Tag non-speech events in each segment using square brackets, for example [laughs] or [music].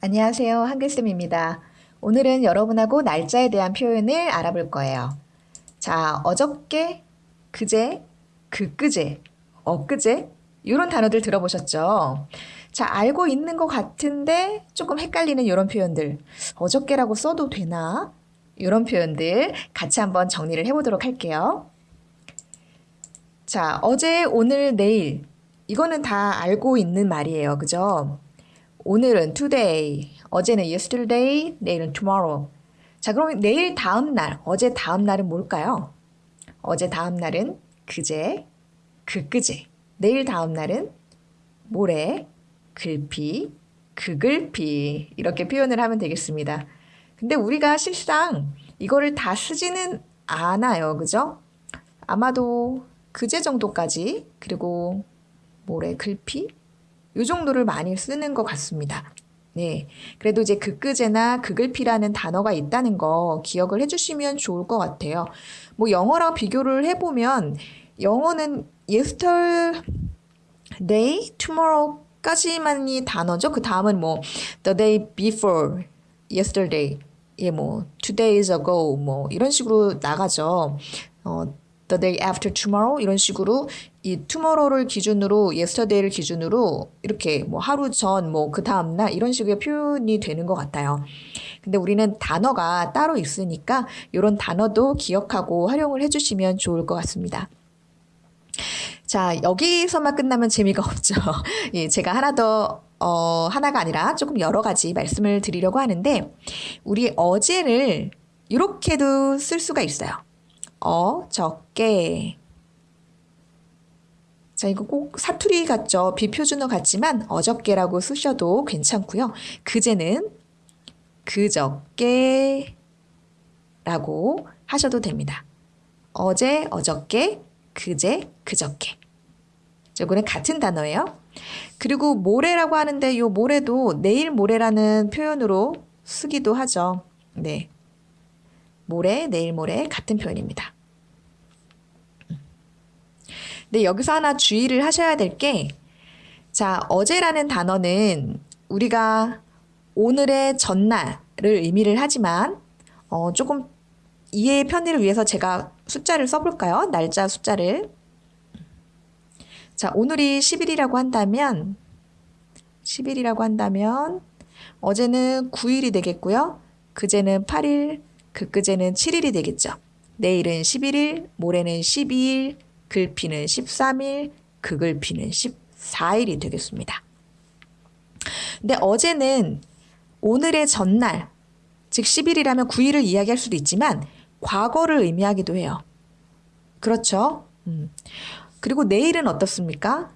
안녕하세요. 한글쌤입니다. 오늘은 여러분하고 날짜에 대한 표현을 알아볼 거예요. 자, 어저께, 그제, 그끄제, 엊그제 이런 단어들 들어보셨죠? 자, 알고 있는 것 같은데 조금 헷갈리는 이런 표현들. 어저께라고 써도 되나? 이런 표현들 같이 한번 정리를 해보도록 할게요. 자, 어제, 오늘, 내일. 이거는 다 알고 있는 말이에요. 그죠? 오늘은 today, 어제는 yesterday, 내일은 tomorrow. 자, 그럼 내일 다음 날, 어제 다음 날은 뭘까요? 어제 다음 날은 그제, 그그제. 내일 다음 날은 모레, 글피, 그글피. 이렇게 표현을 하면 되겠습니다. 근데 우리가 실상 이거를 다 쓰지는 않아요. 그죠? 아마도 그제 정도까지, 그리고 모레 글피, 요 정도를 많이 쓰는 것 같습니다. 네. 그래도 이제 그끄제나 그글피라는 단어가 있다는 거 기억을 해주시면 좋을 것 같아요. 뭐 영어랑 비교를 해보면 영어는 yesterday, tomorrow까지만이 단어죠. 그 다음은 뭐 the day before, yesterday, 예, 뭐 two days ago, 뭐 이런 식으로 나가죠. 어, the day after tomorrow 이런 식으로 이 tomorrow를 기준으로 yesterday를 기준으로 이렇게 뭐 하루 전 뭐 그 다음 날 이런 식의 표현이 되는 것 같아요. 근데 우리는 단어가 따로 있으니까 이런 단어도 기억하고 활용을 해주시면 좋을 것 같습니다. 자, 여기서만 끝나면 재미가 없죠. [laughs] 예, 제가 하나 더, 어, 하나가 아니라 조금 여러 가지 말씀을 드리려고 하는데, 우리 어제를 이렇게도 쓸 수가 있어요. 어저께. 자, 이거 꼭 사투리 같죠? 비표준어 같지만 어저께라고 쓰셔도 괜찮고요. 그제는 그저께라고 하셔도 됩니다. 어제, 어저께, 그제, 그저께. 이거는 같은 단어예요. 그리고 모레라고 하는데 이 모레도 내일 모레라는 표현으로 쓰기도 하죠. 네. 모레, 내일 모레 같은 표현입니다. 근데 여기서 하나 주의를 하셔야 될 게, 자, 어제라는 단어는 우리가 오늘의 전날을 의미를 하지만, 어, 조금 이해의 편의를 위해서 제가 숫자를 써볼까요? 날짜 숫자를. 자, 오늘이 10일이라고 한다면, 10일이라고 한다면, 어제는 9일이 되겠고요. 그제는 8일, 그끄제는 7일이 되겠죠. 내일은 11일, 모레는 12일, 글피는 13일, 그글피는 14일이 되겠습니다. 근데 어제는 오늘의 전날, 즉 10일이라면 9일을 이야기할 수도 있지만 과거를 의미하기도 해요. 그렇죠? 음. 그리고 내일은 어떻습니까?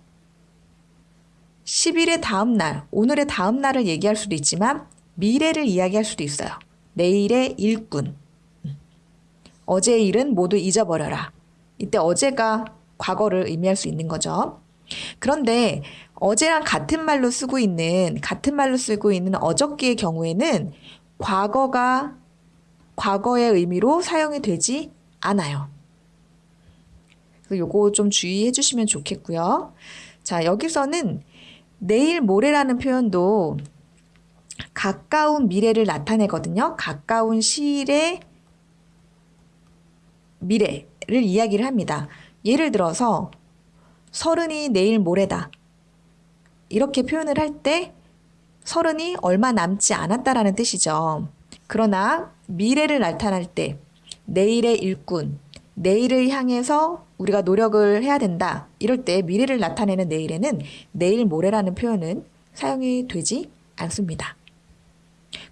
10일의 다음 날, 오늘의 다음 날을 얘기할 수도 있지만 미래를 이야기할 수도 있어요. 내일의 일꾼. 음. 어제의 일은 모두 잊어버려라. 이때 어제가 과거를 의미할 수 있는 거죠. 그런데 어제랑 같은 말로 쓰고 있는, 같은 말로 쓰고 있는 어저께의 경우에는 과거가 과거의 의미로 사용이 되지 않아요. 요거 좀 주의해 주시면 좋겠고요. 자, 여기서는 내일 모레라는 표현도 가까운 미래를 나타내거든요. 가까운 시일의 미래 를 이야기를 합니다. 예를 들어서 서른이 내일 모레다. 이렇게 표현을 할 때 서른이 얼마 남지 않았다라는 뜻이죠. 그러나 미래를 나타낼 때 내일의 일꾼, 내일을 향해서 우리가 노력을 해야 된다. 이럴 때 미래를 나타내는 내일에는 내일 모레라는 표현은 사용이 되지 않습니다.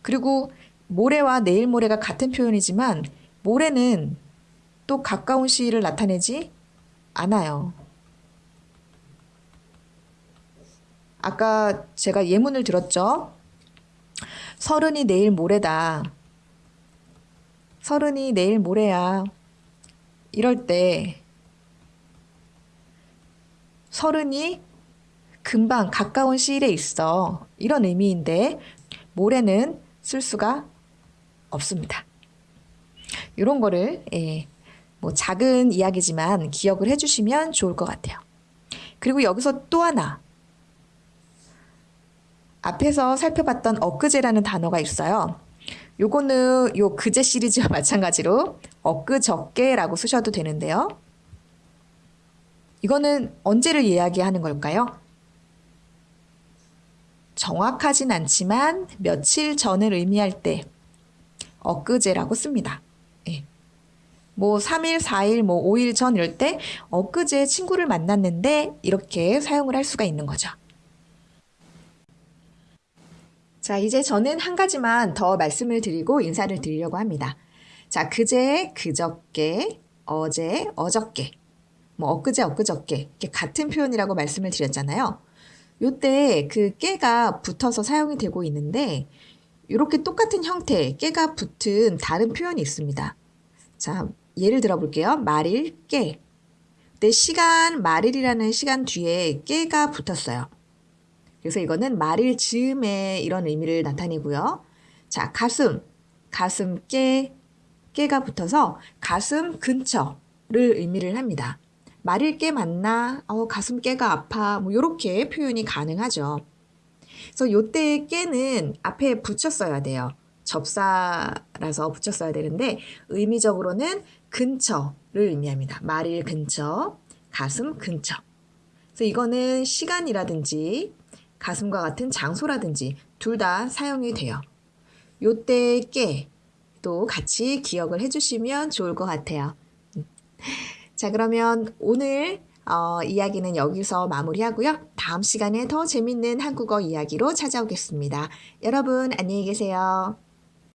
그리고 모레와 내일 모레가 같은 표현이지만 모레는 또 가까운 시일을 나타내지 않아요. 아까 제가 예문을 들었죠? 서른이 내일 모레다. 서른이 내일 모레야. 이럴 때 서른이 금방 가까운 시일에 있어. 이런 의미인데 모레는 쓸 수가 없습니다. 이런 거를 예, 뭐 작은 이야기지만 기억을 해주시면 좋을 것 같아요. 그리고 여기서 또 하나 앞에서 살펴봤던 엊그제라는 단어가 있어요. 요거는 요 그제 시리즈와 [laughs] 마찬가지로 엊그저께라고 쓰셔도 되는데요. 이거는 언제를 이야기하는 걸까요? 정확하진 않지만 며칠 전을 의미할 때 엊그제라고 씁니다. 예. 뭐 3일, 4일, 뭐 5일 전 이럴 때 엊그제 친구를 만났는데 이렇게 사용을 할 수가 있는 거죠. 자, 이제 저는 한 가지만 더 말씀을 드리고 인사를 드리려고 합니다. 자, 그제, 그저께, 어제, 어저께, 뭐 엊그제, 엊그저께 같은 표현이라고 말씀을 드렸잖아요. 요때 그 깨가 붙어서 사용이 되고 있는데 이렇게 똑같은 형태, 깨가 붙은 다른 표현이 있습니다. 자, 예를 들어 볼게요. 말일, 깨. 내 시간, 말일이라는 시간 뒤에 깨가 붙었어요. 그래서 이거는 말일 즈음에 이런 의미를 나타내고요. 자, 가슴, 가슴 깨, 깨가 붙어서 가슴 근처를 의미를 합니다. 말일 깨 맞나? 어, 가슴 깨가 아파. 뭐 이렇게 표현이 가능하죠. 그래서 요때 깨는 앞에 붙였어야 돼요. 접사라서 붙였어야 되는데 의미적으로는 근처를 의미합니다. 말일 근처, 가슴 근처. 그래서 이거는 시간이라든지 가슴과 같은 장소라든지 둘 다 사용이 돼요. 요때 깨도 같이 기억을 해주시면 좋을 것 같아요. 자, 그러면 오늘 어, 이야기는 여기서 마무리하고요. 다음 시간에 더 재밌는 한국어 이야기로 찾아오겠습니다. 여러분, 안녕히 계세요.